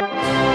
you